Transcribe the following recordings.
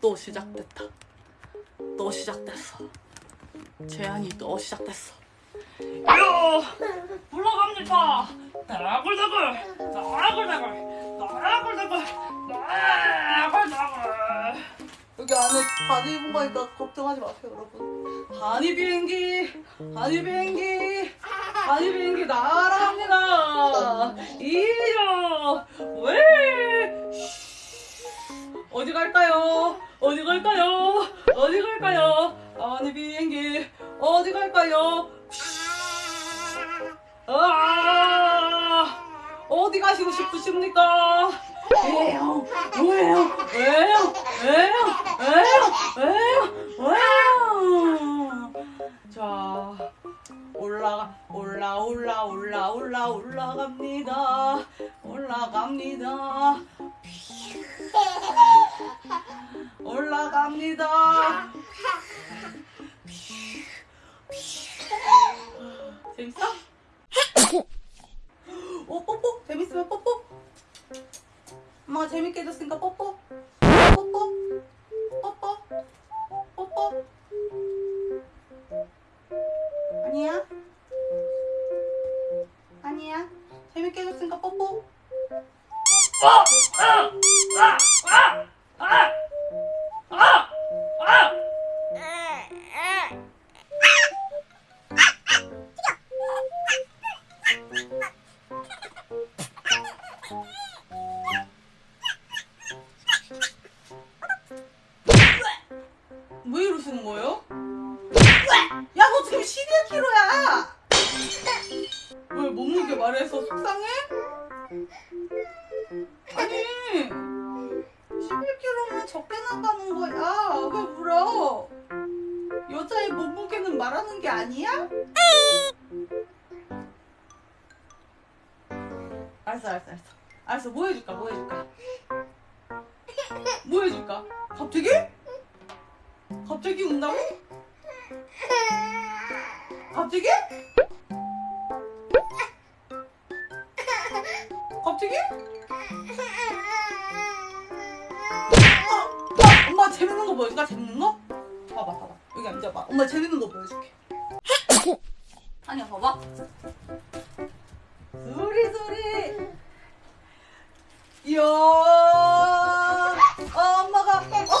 또 시작됐다. 또 시작됐어. 제안이 또 시작됐어. 요 불러갑니다. 나글나글 나글나글 나글나글 나글나글 여기 안에 바지 입은 거니까 걱정하지 마세요 여러분. 바니 비행기 바니 비행기 바니 비행기 날아갑니다. 이요 왜 어디 갈까요? 어디 갈까요? 어디 갈까요? 아니 비행기 어디 갈까요? 아 어디 가시고 싶으십니까? 왜요? 왜요? 왜요? 왜요? 왜요? 왜요? 왜요? 자 올라가 올라 올라 올라 올라 올라갑니다. 올라갑니다. 갑니다. 재밌어? 오 뽀뽀 재밌으면 뽀뽀. 엄마가 재밌게 해줬으니까 뽀뽀. 뽀뽀. 뽀뽀. 뽀뽀. 아니야? 아니야? 재밌게 해줬으니까 뽀뽀. 왜 이러시는 거예요? 야, 너 지금 11kg야! 왜 몸무게 말해서 속상해? 적게 나가는 거야. 왜 울어? 여자의 몸무게는 말하는 게 아니야? 알았어, 알았어, 알았어. 알았어, 뭐 해줄까, 뭐 해줄까? 뭐 해줄까? 갑자기? 갑자기 운다고? 갑자기? 갑자기? 재밌는 거 보여줄까? 재밌는 거? 봐봐 봐봐. 여기 앉아봐. 엄마 재밌는 거 보여줄게. 아니야 봐봐. 소리 소리. 이야 어, 엄마가. 어,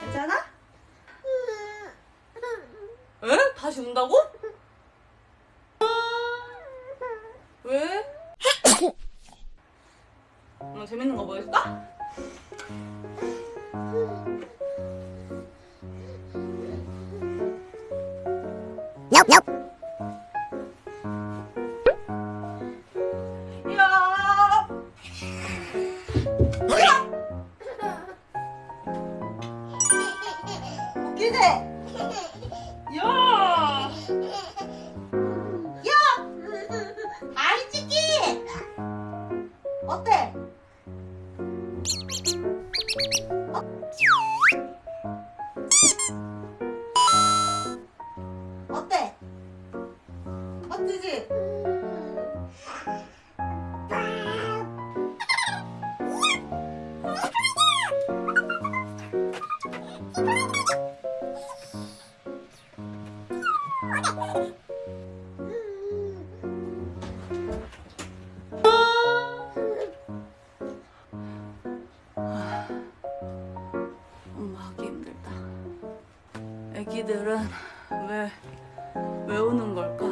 괜찮아? 에? 다시 운다고? 왜? 엄마 재밌는 거 보여줄까? 얍얍 이제 야! 야! 아이 찍기! 어때? 애기들은 왜, 왜 우는 걸까?